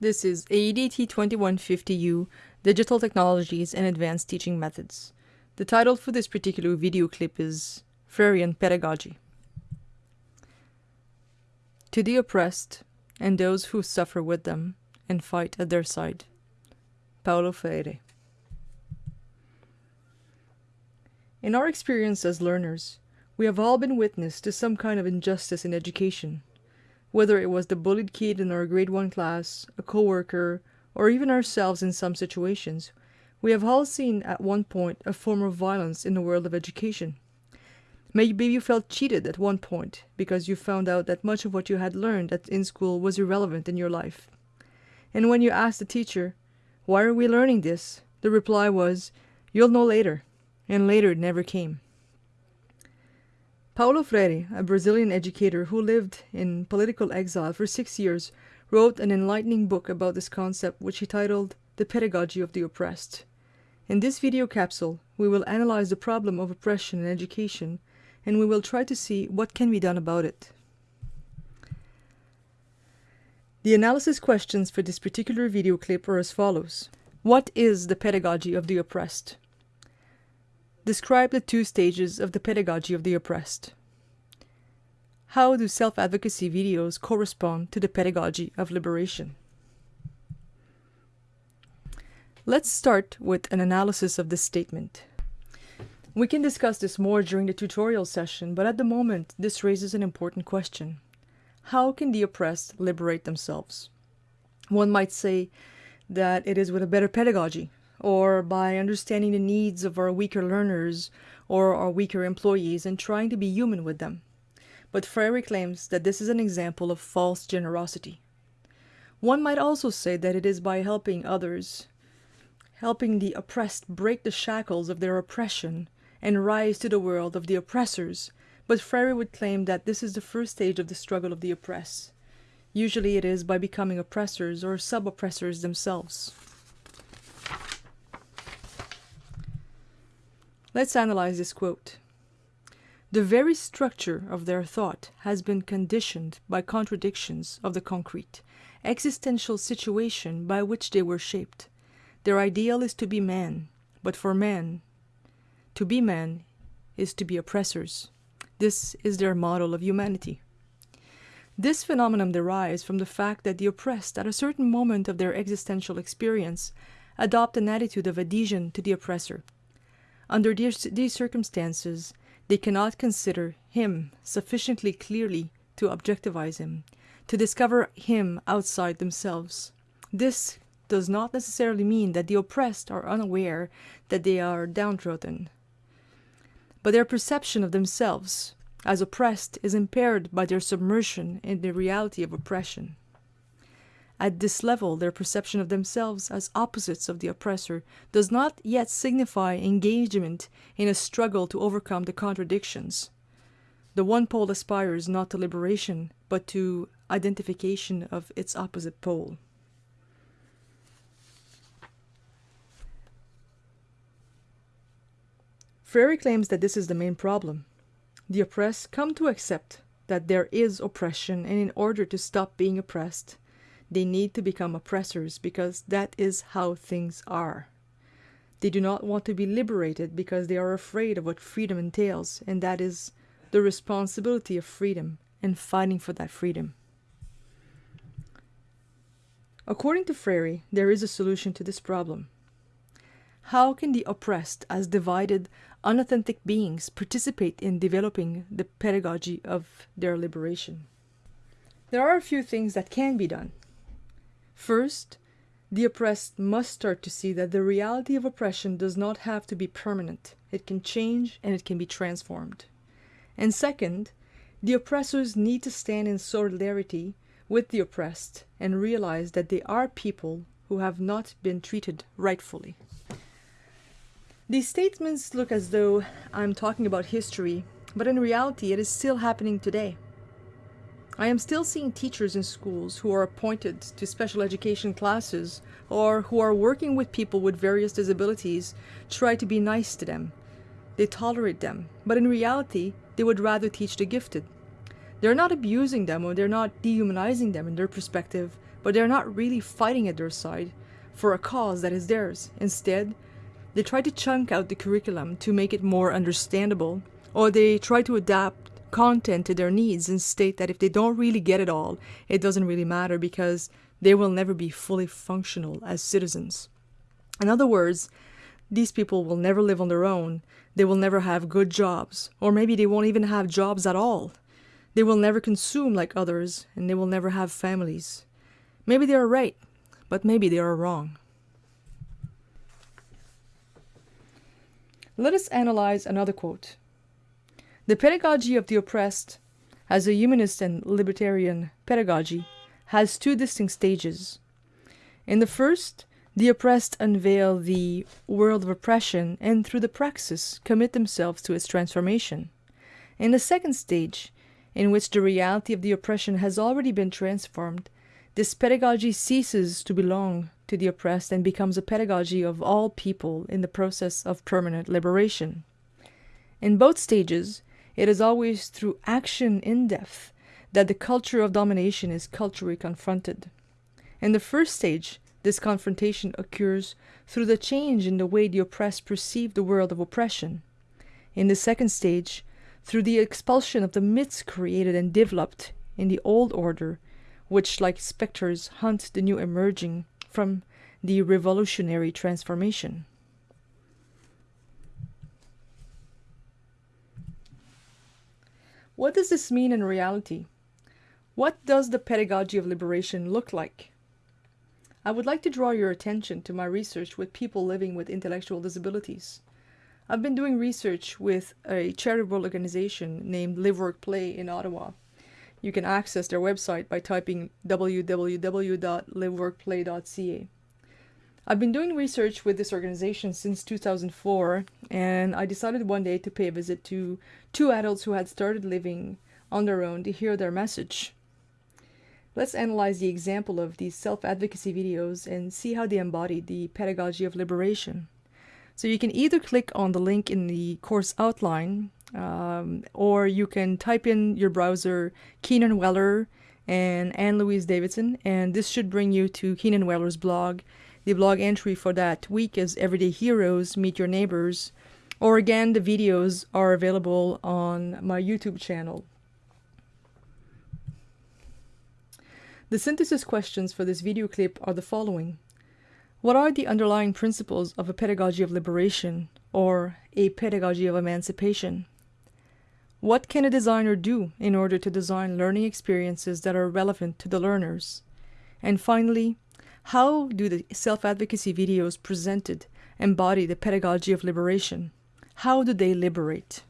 This is AEDT 2150U, Digital Technologies and Advanced Teaching Methods. The title for this particular video clip is Freirean Pedagogy. To the oppressed and those who suffer with them and fight at their side. Paulo Freire. In our experience as learners, we have all been witness to some kind of injustice in education, whether it was the bullied kid in our grade 1 class, a coworker, or even ourselves in some situations. We have all seen at one point a form of violence in the world of education. Maybe you felt cheated at one point because you found out that much of what you had learned at, in school was irrelevant in your life. And when you asked the teacher, why are we learning this? The reply was, you'll know later. And later never came. Paulo Freire, a Brazilian educator who lived in political exile for six years, wrote an enlightening book about this concept which he titled The Pedagogy of the Oppressed. In this video capsule, we will analyze the problem of oppression in education and we will try to see what can be done about it. The analysis questions for this particular video clip are as follows. What is the pedagogy of the oppressed? Describe the two stages of the pedagogy of the oppressed. How do self-advocacy videos correspond to the pedagogy of liberation? Let's start with an analysis of this statement. We can discuss this more during the tutorial session, but at the moment, this raises an important question. How can the oppressed liberate themselves? One might say that it is with a better pedagogy, or by understanding the needs of our weaker learners or our weaker employees and trying to be human with them. But Freire claims that this is an example of false generosity. One might also say that it is by helping others, helping the oppressed break the shackles of their oppression and rise to the world of the oppressors, but Freire would claim that this is the first stage of the struggle of the oppressed. Usually it is by becoming oppressors or sub-oppressors themselves. Let's analyze this quote. The very structure of their thought has been conditioned by contradictions of the concrete, existential situation by which they were shaped. Their ideal is to be man, but for man, to be man is to be oppressors. This is their model of humanity. This phenomenon derives from the fact that the oppressed, at a certain moment of their existential experience, adopt an attitude of adhesion to the oppressor. Under these, circumstances, they cannot consider him sufficiently clearly to objectivize him, to discover him outside themselves. This does not necessarily mean that the oppressed are unaware that they are downtrodden but their perception of themselves as oppressed is impaired by their submersion in the reality of oppression. At this level, their perception of themselves as opposites of the oppressor does not yet signify engagement in a struggle to overcome the contradictions. The one pole aspires not to liberation, but to identification of its opposite pole. Freire claims that this is the main problem. The oppressed come to accept that there is oppression and in order to stop being oppressed, they need to become oppressors because that is how things are. They do not want to be liberated because they are afraid of what freedom entails, and that is the responsibility of freedom and fighting for that freedom. According to Freire, there is a solution to this problem. How can the oppressed, as divided, unauthentic beings, participate in developing the pedagogy of their liberation? There are a few things that can be done. First, the oppressed must start to see that the reality of oppression does not have to be permanent. It can change and it can be transformed. And second, the oppressors need to stand in solidarity with the oppressed and realize that they are people who have not been treated rightfully. These statements look as though I'm talking about history, but in reality it is still happening today. I am still seeing teachers in schools who are appointed to special education classes or who are working with people with various disabilities try to be nice to them. They tolerate them, but in reality they would rather teach the gifted. They're not abusing them or they're not dehumanizing them in their perspective, but they're not really fighting at their side for a cause that is theirs. Instead, they try to chunk out the curriculum to make it more understandable, or they try to adapt content to their needs and state that if they don't really get it all, it doesn't really matter because they will never be fully functional as citizens. In other words, these people will never live on their own, they will never have good jobs, or maybe they won't even have jobs at all. They will never consume like others, and they will never have families. Maybe they are right, but maybe they are wrong. Let us analyze another quote. The pedagogy of the oppressed, as a humanist and libertarian pedagogy, has two distinct stages. In the first, the oppressed unveil the world of oppression and through the praxis commit themselves to its transformation. In the second stage, in which the reality of the oppression has already been transformed, this pedagogy ceases to belong to the oppressed and becomes a pedagogy of all people in the process of permanent liberation. In both stages, it is always through action in depth that the culture of domination is culturally confronted. In the first stage, this confrontation occurs through the change in the way the oppressed perceive the world of oppression. In the second stage, through the expulsion of the myths created and developed in the old order, which, like specters, hunt the new emerging from the revolutionary transformation. What does this mean in reality? What does the pedagogy of liberation look like? I would like to draw your attention to my research with people living with intellectual disabilities. I've been doing research with a charitable organization named Live Work Play in Ottawa. You can access their website by typing www.liveworkplay.ca. I've been doing research with this organization since 2004, and I decided one day to pay a visit to two adults who had started living on their own to hear their message. Let's analyze the example of these self-advocacy videos and see how they embody the pedagogy of liberation. So you can either click on the link in the course outline, um, or you can type in your browser Keenan Weller and Anne Louise Davidson, and this should bring you to Keenan Weller's blog. The blog entry for that week is Everyday Heroes, Meet Your Neighbors, or again, the videos are available on my YouTube channel. The synthesis questions for this video clip are the following. What are the underlying principles of a pedagogy of liberation or a pedagogy of emancipation? What can a designer do in order to design learning experiences that are relevant to the learners? And finally, how do the self-advocacy videos presented embody the pedagogy of liberation? How do they liberate?